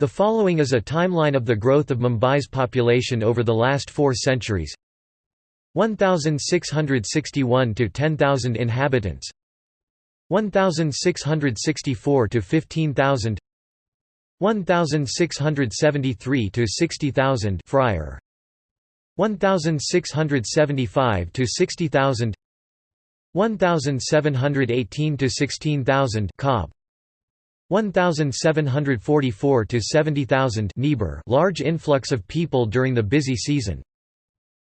The following is a timeline of the growth of Mumbai's population over the last four centuries. 1661 to 10,000 inhabitants. 1664 to 15,000 1673 to 60,000 Fryer. 1675 to 60,000 1718 to 16,000 Cobbe 1744 to 70,000 Niebuhr large influx of people during the busy season.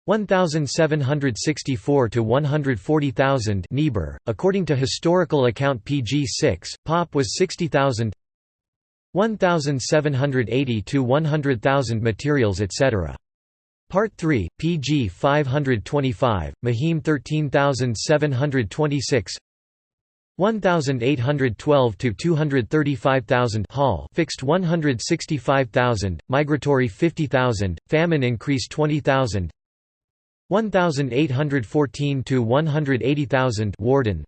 1764 to 140,000 Niebuhr according to historical account PG 6 Pop was 60,000 1780 to 100,000 materials etc Part 3 PG 525 Mahim 13726 1812 to 235,000 Hall fixed 165,000 migratory 50,000 famine increase 20,000 1814 to 180,000 Warden.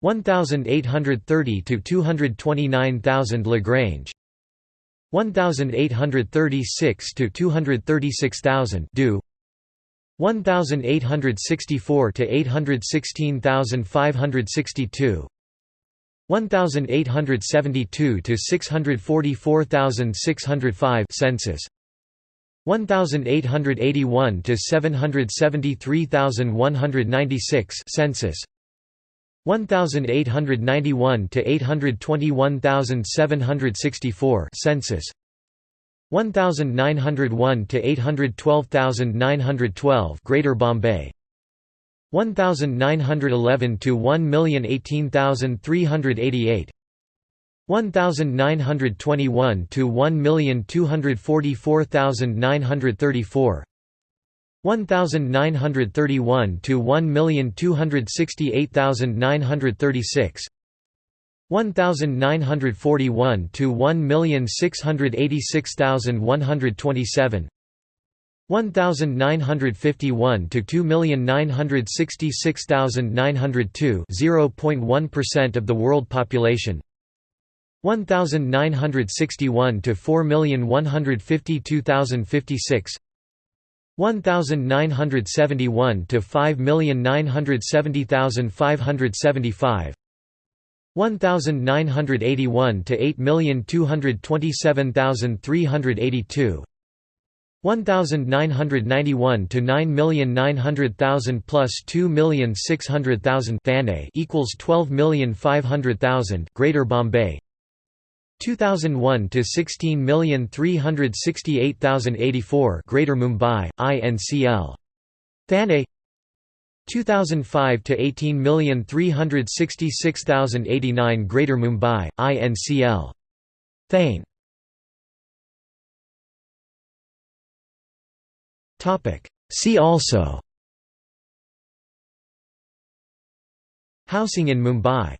1830 to 229,000 Lagrange. 1836 to 236,000 Do 1864 to 816,562 1872 to 644,605 census. 1881 to 773,196 census. 1891 to 821,764 census 1901 to 812912 Greater Bombay. 1911 to 1018388 1921 to 1244934 1931 to 1268936 1941 to 1686127 1951 to 2966902 0.1% of the world population. 1961 to 4152056 1971 to 5970575 1981 to 8227382 1991 to 9,900,000 plus 2,600,000 Thane equals 12,500,000 Greater Bombay. 2001 to 16,368,084 Greater Mumbai INCL Thane 2005 to 18,366,089 Greater Mumbai INCL Thane. Topic. See also. Housing in Mumbai